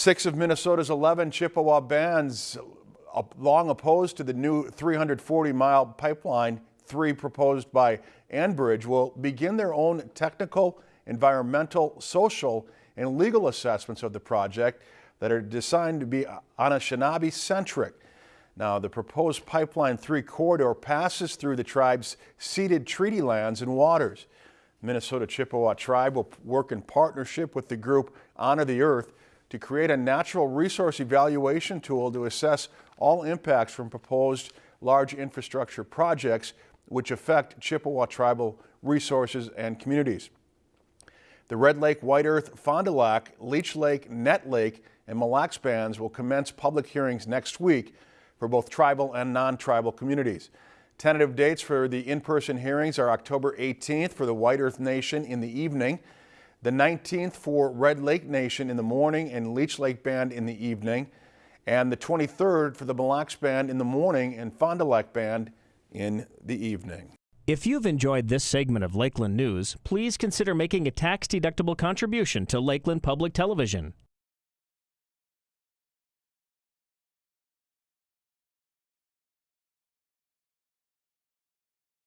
Six of Minnesota's 11 Chippewa bands, uh, long opposed to the new 340-mile pipeline, three proposed by Enbridge, will begin their own technical, environmental, social, and legal assessments of the project that are designed to be Anishinaabe-centric. Now, the proposed Pipeline 3 corridor passes through the tribe's ceded treaty lands and waters. Minnesota Chippewa Tribe will work in partnership with the group Honor the Earth to create a natural resource evaluation tool to assess all impacts from proposed large infrastructure projects which affect Chippewa tribal resources and communities. The Red Lake, White Earth, Fond du Lac, Leech Lake, Nett Lake, and Mille Lacs bands will commence public hearings next week for both tribal and non-tribal communities. Tentative dates for the in-person hearings are October 18th for the White Earth Nation in the evening, the 19th for Red Lake Nation in the morning and Leech Lake Band in the evening, and the 23rd for the Mille Lacs Band in the morning and Fond du Lac Band in the evening. If you've enjoyed this segment of Lakeland News, please consider making a tax-deductible contribution to Lakeland Public Television.